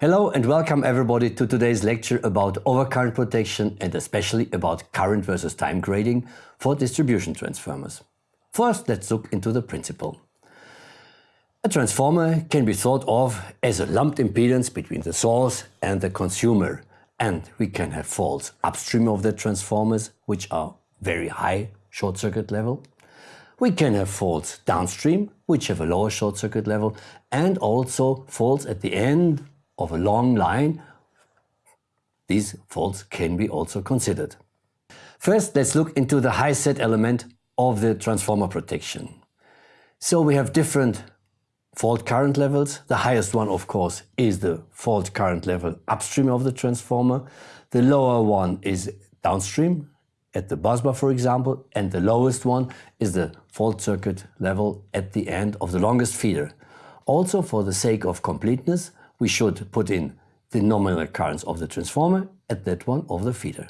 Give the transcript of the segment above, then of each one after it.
Hello and welcome everybody to today's lecture about overcurrent protection and especially about current versus time grading for distribution transformers. First, let's look into the principle. A transformer can be thought of as a lumped impedance between the source and the consumer. And we can have faults upstream of the transformers, which are very high short circuit level. We can have faults downstream, which have a lower short circuit level, and also faults at the end of a long line, these faults can be also considered. First, let's look into the high set element of the transformer protection. So we have different fault current levels. The highest one, of course, is the fault current level upstream of the transformer. The lower one is downstream at the busbar, for example, and the lowest one is the fault circuit level at the end of the longest feeder. Also, for the sake of completeness, we should put in the nominal currents of the transformer at that one of the feeder.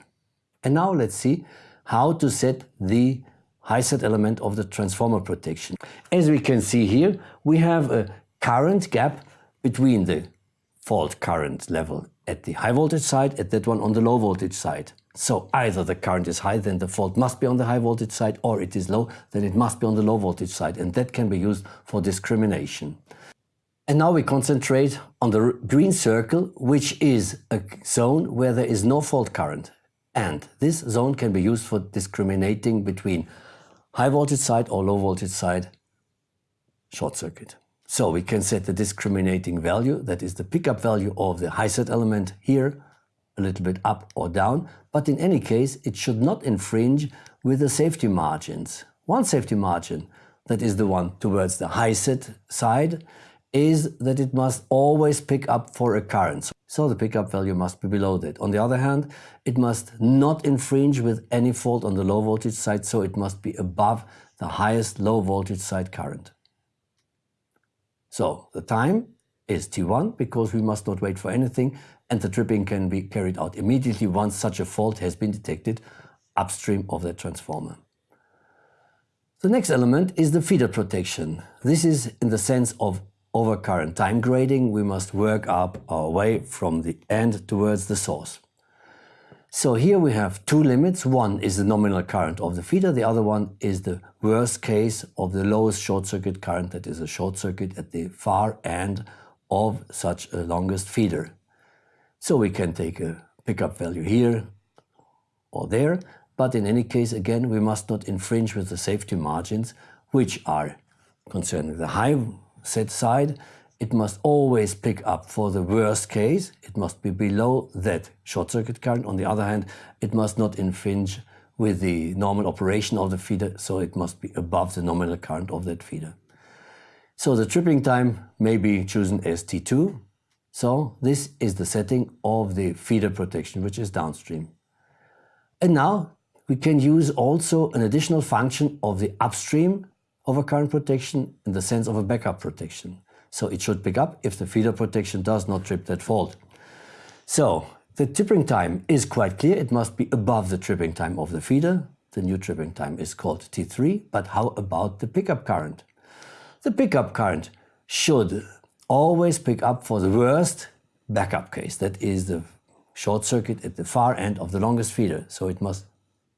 And now let's see how to set the high set element of the transformer protection. As we can see here, we have a current gap between the fault current level at the high voltage side at that one on the low voltage side. So either the current is high, then the fault must be on the high voltage side, or it is low, then it must be on the low voltage side. And that can be used for discrimination. And now we concentrate on the green circle, which is a zone where there is no fault current. And this zone can be used for discriminating between high voltage side or low voltage side short circuit. So we can set the discriminating value, that is the pickup value of the high set element here, a little bit up or down. But in any case, it should not infringe with the safety margins. One safety margin, that is the one towards the high set side, is that it must always pick up for a current. So the pickup value must be below that. On the other hand, it must not infringe with any fault on the low voltage side, so it must be above the highest low voltage side current. So the time is T1 because we must not wait for anything and the tripping can be carried out immediately once such a fault has been detected upstream of the transformer. The next element is the feeder protection. This is in the sense of over current time grading, we must work up our way from the end towards the source. So here we have two limits. One is the nominal current of the feeder. The other one is the worst case of the lowest short circuit current that is a short circuit at the far end of such a longest feeder. So we can take a pickup value here or there, but in any case, again, we must not infringe with the safety margins, which are concerning the high set side, it must always pick up for the worst case. It must be below that short circuit current. On the other hand, it must not infringe with the normal operation of the feeder, so it must be above the nominal current of that feeder. So the tripping time may be chosen as T2. So this is the setting of the feeder protection, which is downstream. And now we can use also an additional function of the upstream overcurrent protection in the sense of a backup protection. So it should pick up if the feeder protection does not trip that fault. So the tripping time is quite clear. It must be above the tripping time of the feeder. The new tripping time is called T3. But how about the pickup current? The pickup current should always pick up for the worst backup case. That is the short circuit at the far end of the longest feeder. So it must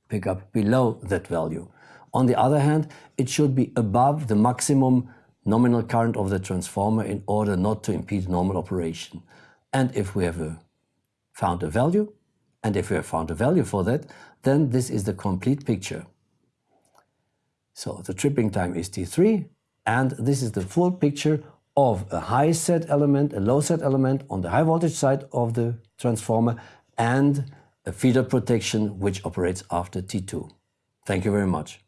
pick up below that value. On the other hand, it should be above the maximum nominal current of the transformer in order not to impede normal operation. And if we have a, found a value, and if we have found a value for that, then this is the complete picture. So the tripping time is T3, and this is the full picture of a high set element, a low set element on the high voltage side of the transformer, and a feeder protection which operates after T2. Thank you very much.